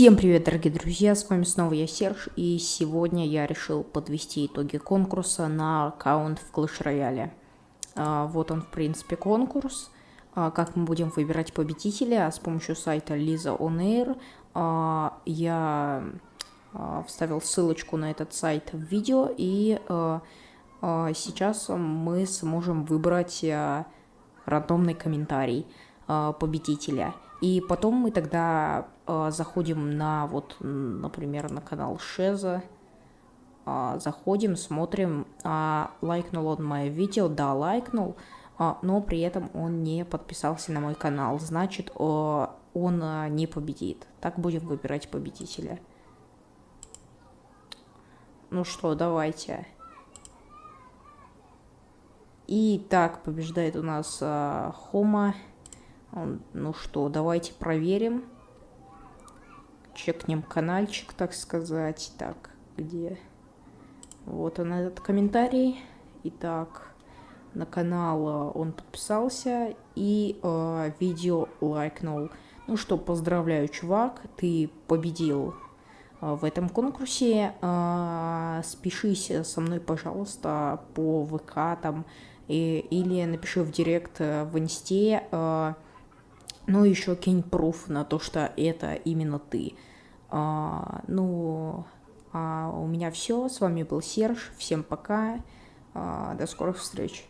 Всем привет, дорогие друзья, с вами снова я, Серж, и сегодня я решил подвести итоги конкурса на аккаунт в Clash Royale. А, вот он, в принципе, конкурс. А, как мы будем выбирать победителя с помощью сайта Lisa On Air. А, я а, вставил ссылочку на этот сайт в видео, и а, а, сейчас мы сможем выбрать а, рандомный комментарий а, победителя. И потом мы тогда э, заходим на, вот, например, на канал Шеза, э, заходим, смотрим, э, лайкнул он мое видео, да, лайкнул, э, но при этом он не подписался на мой канал, значит, э, он э, не победит. Так будем выбирать победителя. Ну что, давайте. И так побеждает у нас э, Хома. Ну что, давайте проверим. Чекнем каналчик, так сказать. Так, где? Вот он этот комментарий. Итак, на канал э, он подписался и э, видео лайкнул. Ну что, поздравляю, чувак, ты победил э, в этом конкурсе. Э, спешись со мной, пожалуйста, по ВК там и, или напиши в директ э, в инсте. Э, ну, еще кинь пруф на то, что это именно ты. А, ну, а у меня все. С вами был Серж. Всем пока. А, до скорых встреч.